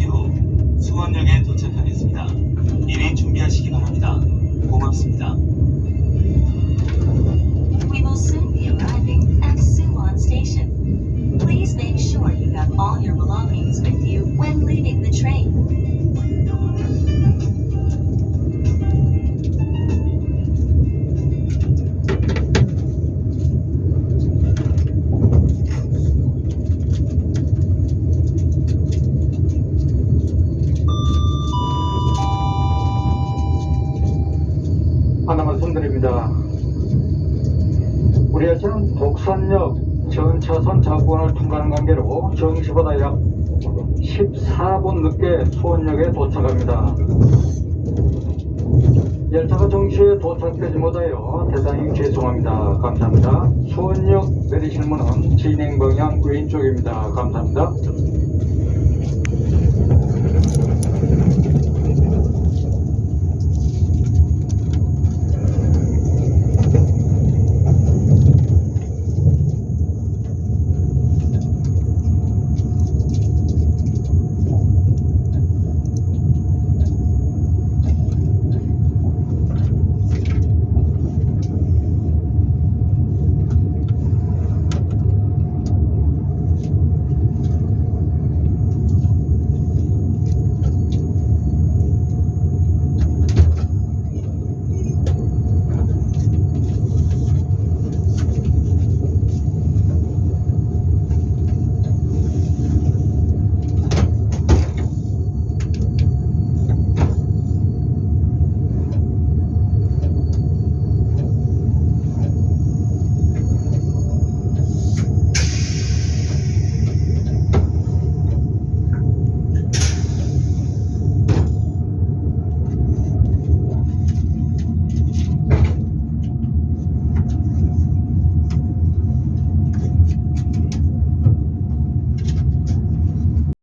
잠시 후 수원역에 도착하겠습니다. 미리 준비하시기 바랍니다. 고맙습니다. We will soon be arriving at Suwon Station. Please make sure you have all your belongings with you when leaving the train. 하나 말씀드립니다. 우리 열차는 독산역 전차선 자구간을 통과하는 관계로 정시보다 약 14분 늦게 수원역에 도착합니다. 열차가 정시에 도착되지 못하여 대단히 죄송합니다. 감사합니다. 수원역 내리실 문은 진행 방향 왼쪽입니다. 감사합니다.